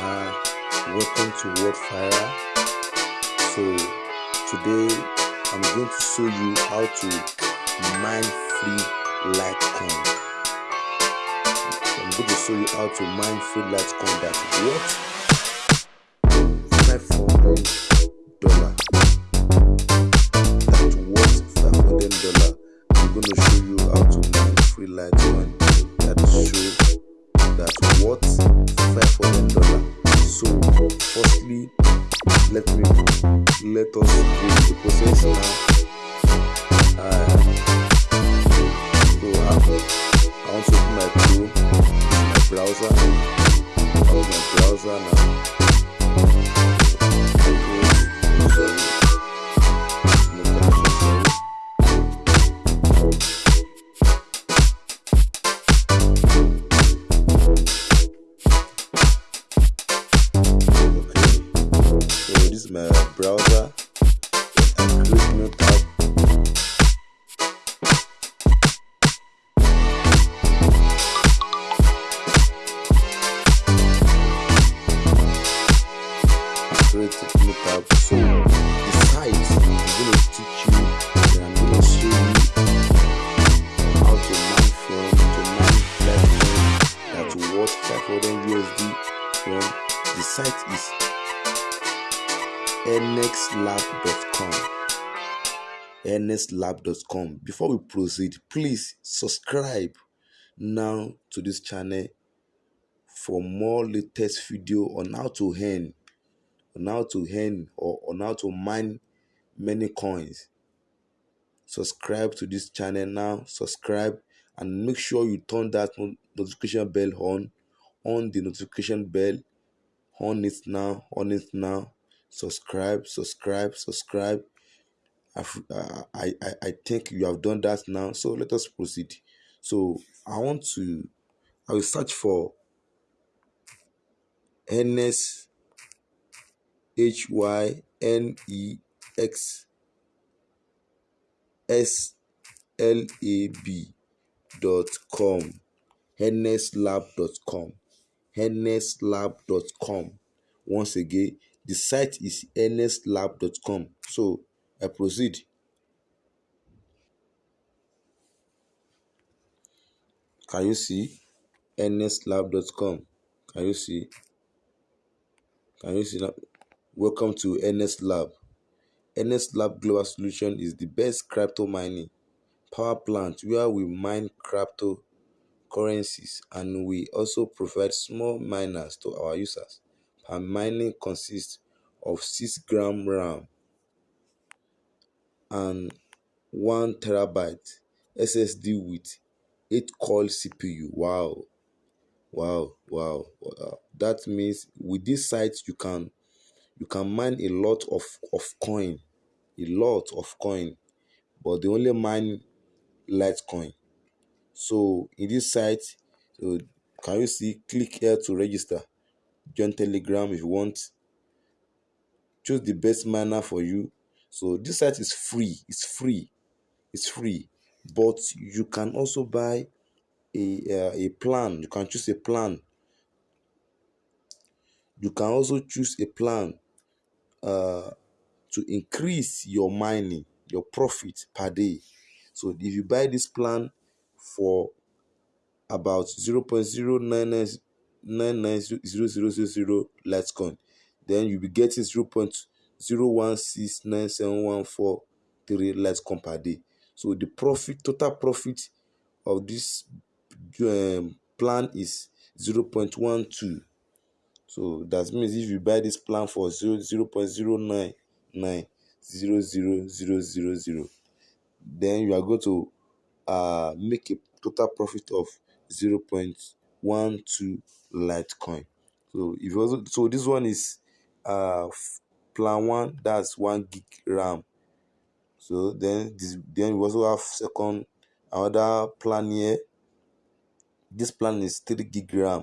uh, welcome to WordFire. So today I'm going to show you how to mine free Litecoin. I'm going to show you how to mine free light Litecoin that what a new tab. So is going to teach you, and going to show you how to mine from to mine Litecoin that will worth 500 USD from the site is nxlab.com nxlab.com before we proceed please subscribe now to this channel for more latest video on how to earn on how to earn or on how to mine many coins. Subscribe to this channel now. Subscribe and make sure you turn that notification bell on. On the notification bell. On it now. On it now. Subscribe subscribe subscribe. I've- uh, I, I i think you have done that now. So let us proceed. So i want to i will search for ns com nslab.com nslab.com once again the site is nslab.com so i proceed. Can you see nslab.com can you see? Can you see that welcome to nslab nslab global solution is the best crypto mining power plant where we mine crypto currencies and we also provide small miners to our users. Per mining consists of 6 gram RAM and 1 terabyte SSD with 8 core CPU. Wow, wow, wow. wow. That means with this site you can you can mine a lot of, of coin, a lot of coin, but they only mine Litecoin. So in this site, so can you see click here to register? Join Telegram if you want. Choose the best miner for you. So this site is free. It's free. It's free. But you can also buy a uh, a plan. You can choose a plan. You can also choose a plan uh, to increase your mining, your profit per day. So if you buy this plan for about 0.099990000 Litecoin, then you'll be getting 0.0169714 Litecoin per day. So the profit, total profit of this um, plan is 0.12. So that means if you buy this plan for 0, 0.0990000, then you are going to uh, make a total profit of 0.12 Litecoin. So if also so this one is uh plan one that's one gig RAM. So then this then we also have second another plan here. This plan is three gig RAM.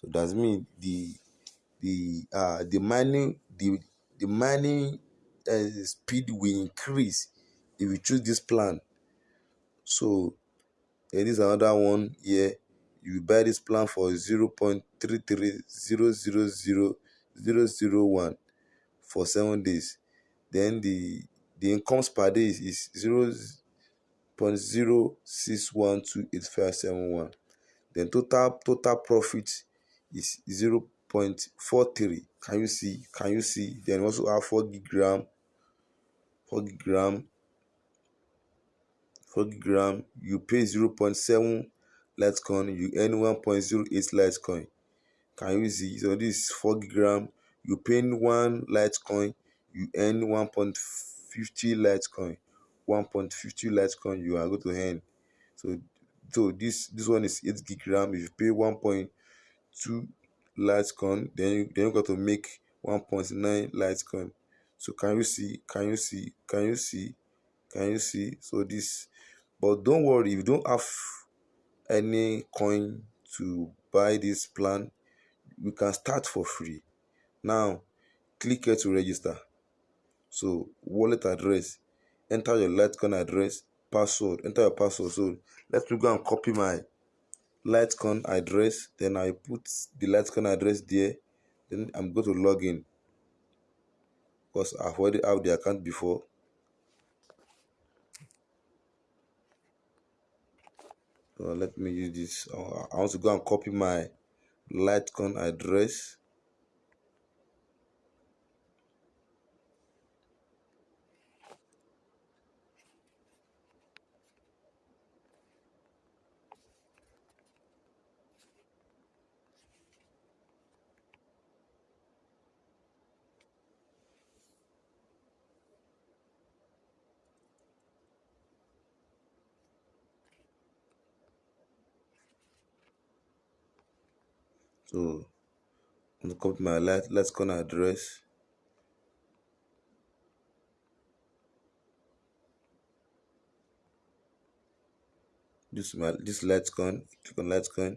So that means the the uh the mining the the mining uh, speed will increase if you choose this plan. So there is another one here. you buy this plan for 0 0.3300001 for seven days then the the incomes per day is, is 0 0.06128571 then total total profit is 0 0.43 can you see? Can you see? Then also have 4 gig ram. 4 gig ram. 4 gig ram. You pay 0 0.7 litecoin you earn 1.08 litecoin can you see? So this is 4 gig ram. You pay one litecoin you earn 1.50 litecoin 1.50 litecoin you are going to earn. So so this this one is 8 gig ram. If you pay 1.2 Litecoin, then you, then you got to make 1.9 Litecoin. So can you see? Can you see? Can you see? Can you see? So this, but don't worry if you don't have any coin to buy this plan, you can start for free. Now, click here to register. So wallet address, enter your Litecoin address, password, enter your password. So let me go and copy my Litecoin address then I put the Litecoin address there then I'm going to log in. Because I've already have the account before. So let me use this. I want to go and copy my Litecoin address So I'm going to copy my let Litecoin address. This my this Litecoin, click on Litecoin.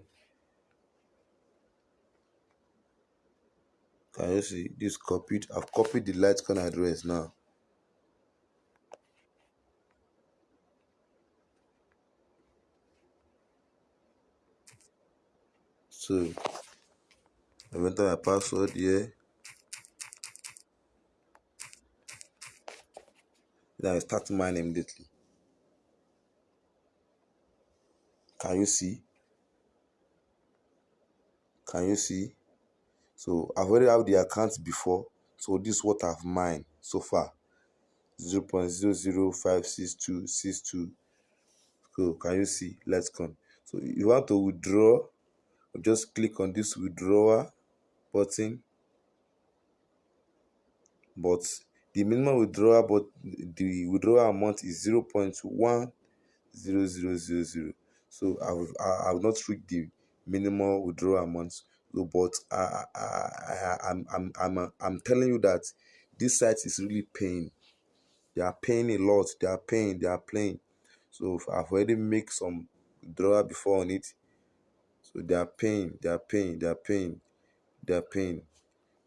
Can you see this copied? I've copied the Litecoin address now. So I enter my password here. Then I start mine immediately. Can you see? Can you see? So I've already have the account before. So this is what I've mined so far. 0 0.00566262. So can you see? Let's go. So you want to withdraw, just click on this withdrawal button. But the minimum withdrawal but the withdrawal amount is 0 0.10000 so i've i've not reached the minimum withdrawal amount so but I, I i i'm i'm i'm i'm telling you that this site is really paying. They are paying a lot. They are paying. They are playing. So i've already make some withdrawal before on it. So they are paying. They are paying. They are paying they are paying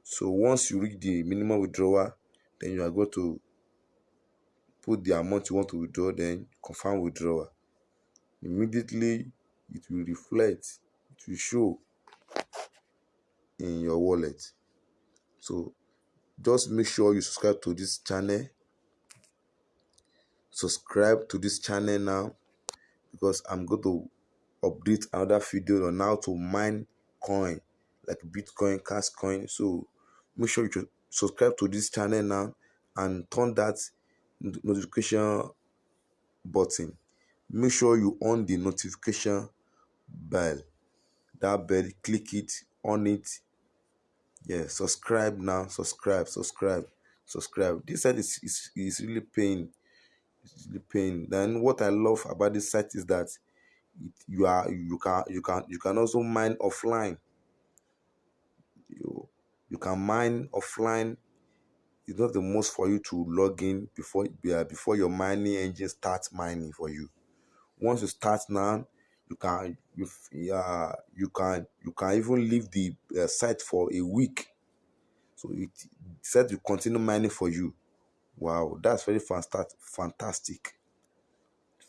so once you reach the minimum withdrawal then you are going to put the amount you want to withdraw then confirm withdrawal. Immediately it will reflect it will show in your wallet. So just make sure you subscribe to this channel. Subscribe to this channel now because i'm going to update another video on how to mine coin like bitcoin cash coin. So make sure you subscribe to this channel now and turn that notification button. Make sure you on the notification bell. That bell click it on it. Yeah subscribe now subscribe subscribe subscribe. This site is, is, is really paying it's really paying then what i love about this site is that it, you are you can you can you can also mine offline you you can mine offline. It's not the most for you to log in before uh, before your mining engine starts mining for you. Once you start now you can you uh, you can you can even leave the uh, site for a week. So it said to continue mining for you. Wow that's very fantastic fantastic.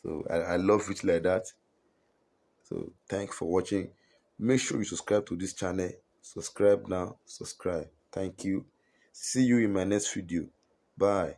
So I, I love it like that. So thanks for watching. Make sure you subscribe to this channel subscribe now. Subscribe. Thank you. See you in my next video. Bye